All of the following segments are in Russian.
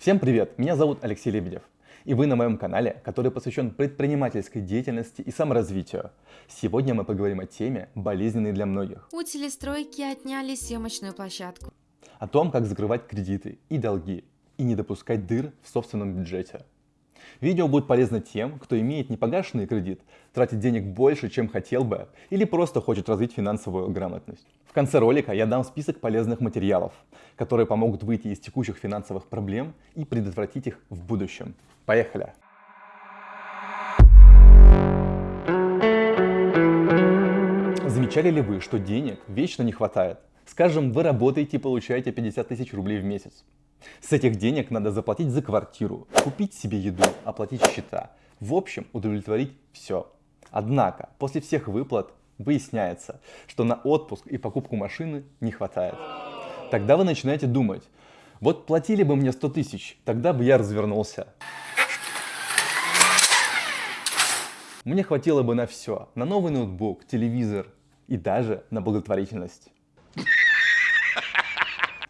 Всем привет! Меня зовут Алексей Лебедев. И вы на моем канале, который посвящен предпринимательской деятельности и саморазвитию. Сегодня мы поговорим о теме, болезненной для многих. У телестройки отняли съемочную площадку. О том, как закрывать кредиты и долги, и не допускать дыр в собственном бюджете. Видео будет полезно тем, кто имеет непогашенный кредит, тратит денег больше, чем хотел бы, или просто хочет развить финансовую грамотность. В конце ролика я дам список полезных материалов, которые помогут выйти из текущих финансовых проблем и предотвратить их в будущем. Поехали! Замечали ли вы, что денег вечно не хватает? Скажем, вы работаете и получаете 50 тысяч рублей в месяц. С этих денег надо заплатить за квартиру, купить себе еду, оплатить счета. В общем, удовлетворить все. Однако, после всех выплат выясняется, что на отпуск и покупку машины не хватает. Тогда вы начинаете думать, вот платили бы мне 100 тысяч, тогда бы я развернулся. Мне хватило бы на все, на новый ноутбук, телевизор и даже на благотворительность.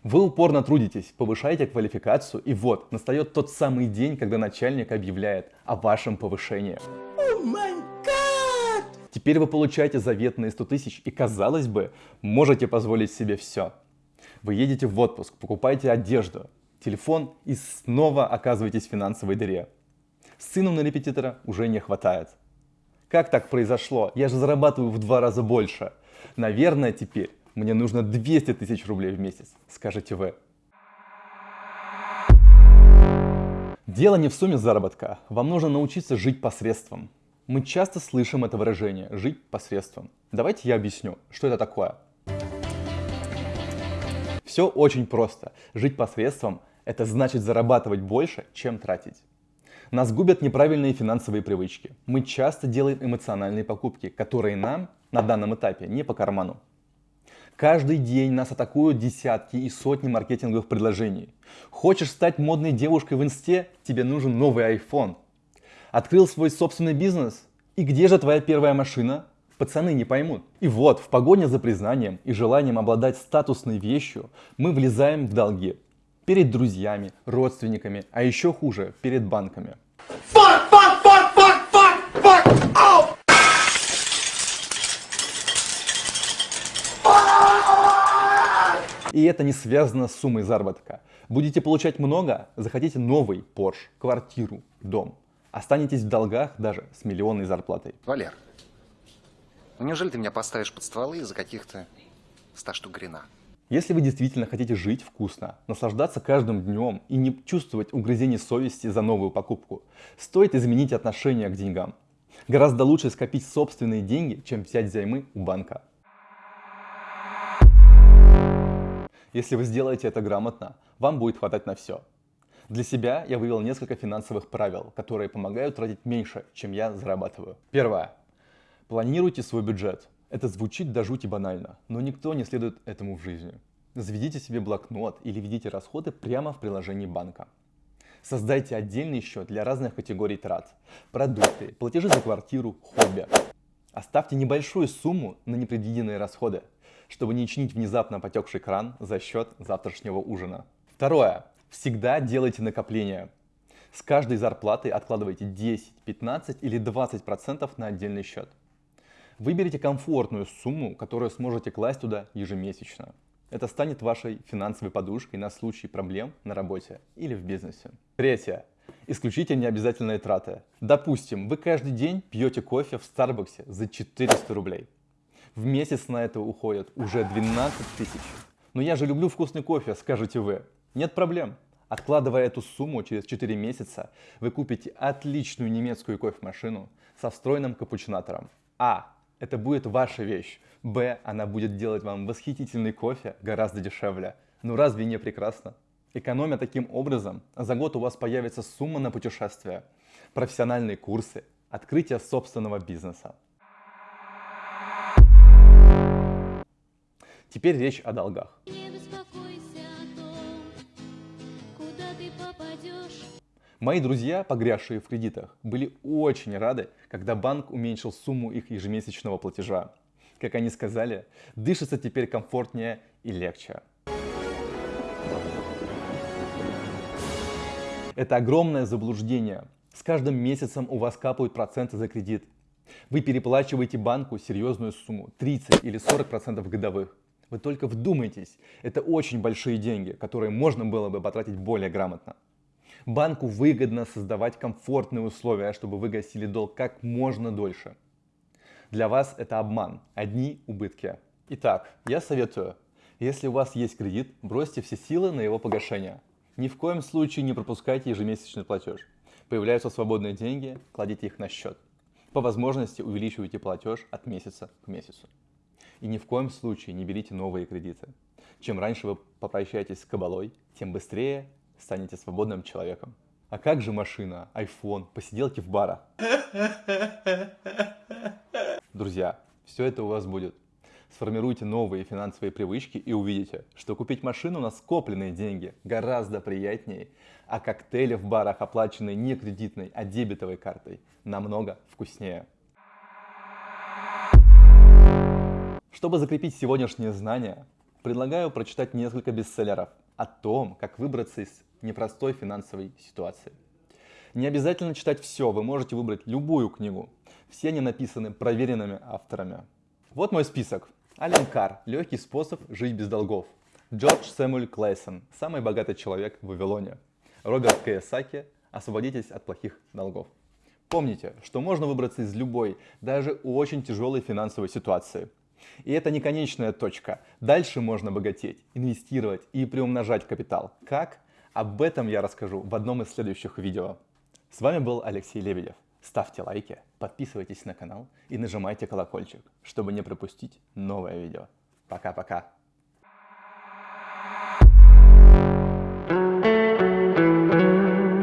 Вы упорно трудитесь, повышаете квалификацию, и вот, настает тот самый день, когда начальник объявляет о вашем повышении. Oh Теперь вы получаете заветные 100 тысяч и, казалось бы, можете позволить себе все. Вы едете в отпуск, покупаете одежду, телефон и снова оказываетесь в финансовой дыре. Сыну на репетитора уже не хватает. Как так произошло? Я же зарабатываю в два раза больше. Наверное, теперь мне нужно 200 тысяч рублей в месяц, скажете вы. Дело не в сумме заработка. Вам нужно научиться жить посредством. Мы часто слышим это выражение «жить посредством». Давайте я объясню, что это такое. Все очень просто. Жить посредством – это значит зарабатывать больше, чем тратить. Нас губят неправильные финансовые привычки. Мы часто делаем эмоциональные покупки, которые нам на данном этапе не по карману. Каждый день нас атакуют десятки и сотни маркетинговых предложений. Хочешь стать модной девушкой в инсте? Тебе нужен новый iPhone. Открыл свой собственный бизнес? И где же твоя первая машина? Пацаны не поймут. И вот, в погоне за признанием и желанием обладать статусной вещью, мы влезаем в долги. Перед друзьями, родственниками, а еще хуже, перед банками. Fuck, fuck, fuck, fuck, fuck, oh! И это не связано с суммой заработка. Будете получать много, захотите новый Porsche, квартиру, дом. Останетесь в долгах даже с миллионной зарплатой. Валер, ну неужели ты меня поставишь под стволы из-за каких-то 100 штук грина? Если вы действительно хотите жить вкусно, наслаждаться каждым днем и не чувствовать угрызений совести за новую покупку, стоит изменить отношение к деньгам. Гораздо лучше скопить собственные деньги, чем взять взаймы у банка. Если вы сделаете это грамотно, вам будет хватать на все. Для себя я вывел несколько финансовых правил, которые помогают тратить меньше, чем я зарабатываю. Первое. Планируйте свой бюджет. Это звучит до жути банально, но никто не следует этому в жизни. Заведите себе блокнот или ведите расходы прямо в приложении банка. Создайте отдельный счет для разных категорий трат. Продукты, платежи за квартиру, хобби. Оставьте небольшую сумму на непредвиденные расходы чтобы не чинить внезапно потекший кран за счет завтрашнего ужина. Второе. Всегда делайте накопления. С каждой зарплаты откладывайте 10, 15 или 20% на отдельный счет. Выберите комфортную сумму, которую сможете класть туда ежемесячно. Это станет вашей финансовой подушкой на случай проблем на работе или в бизнесе. Третье. Исключите необязательные траты. Допустим, вы каждый день пьете кофе в Старбаксе за 400 рублей. В месяц на это уходит уже 12 тысяч. Но я же люблю вкусный кофе, скажете вы. Нет проблем. Откладывая эту сумму через 4 месяца, вы купите отличную немецкую кофемашину со встроенным капучинатором. А. Это будет ваша вещь. Б. Она будет делать вам восхитительный кофе гораздо дешевле. Ну разве не прекрасно? Экономя таким образом, за год у вас появится сумма на путешествия, профессиональные курсы, открытие собственного бизнеса. Теперь речь о долгах. Мои друзья, погрязшие в кредитах, были очень рады, когда банк уменьшил сумму их ежемесячного платежа. Как они сказали, дышится теперь комфортнее и легче. Это огромное заблуждение. С каждым месяцем у вас капают проценты за кредит. Вы переплачиваете банку серьезную сумму, 30 или 40 процентов годовых. Вы только вдумайтесь, это очень большие деньги, которые можно было бы потратить более грамотно. Банку выгодно создавать комфортные условия, чтобы вы гасили долг как можно дольше. Для вас это обман, одни убытки. Итак, я советую, если у вас есть кредит, бросьте все силы на его погашение. Ни в коем случае не пропускайте ежемесячный платеж. Появляются свободные деньги, кладите их на счет. По возможности увеличивайте платеж от месяца к месяцу. И ни в коем случае не берите новые кредиты. Чем раньше вы попрощаетесь с кабалой, тем быстрее станете свободным человеком. А как же машина, iPhone, посиделки в барах? Друзья, все это у вас будет. Сформируйте новые финансовые привычки и увидите, что купить машину на скопленные деньги гораздо приятнее, а коктейли в барах, оплаченные не кредитной, а дебетовой картой, намного вкуснее. Чтобы закрепить сегодняшние знания, предлагаю прочитать несколько бестселлеров о том, как выбраться из непростой финансовой ситуации. Не обязательно читать все, вы можете выбрать любую книгу. Все они написаны проверенными авторами. Вот мой список. Ален Кар. Легкий способ жить без долгов. Джордж Сэмюэль Клейсон. Самый богатый человек в Вавилоне. Роберт Киясаки. Освободитесь от плохих долгов. Помните, что можно выбраться из любой, даже очень тяжелой финансовой ситуации. И это не конечная точка. Дальше можно богатеть, инвестировать и приумножать капитал. Как? Об этом я расскажу в одном из следующих видео. С вами был Алексей Лебедев. Ставьте лайки, подписывайтесь на канал и нажимайте колокольчик, чтобы не пропустить новое видео. Пока-пока.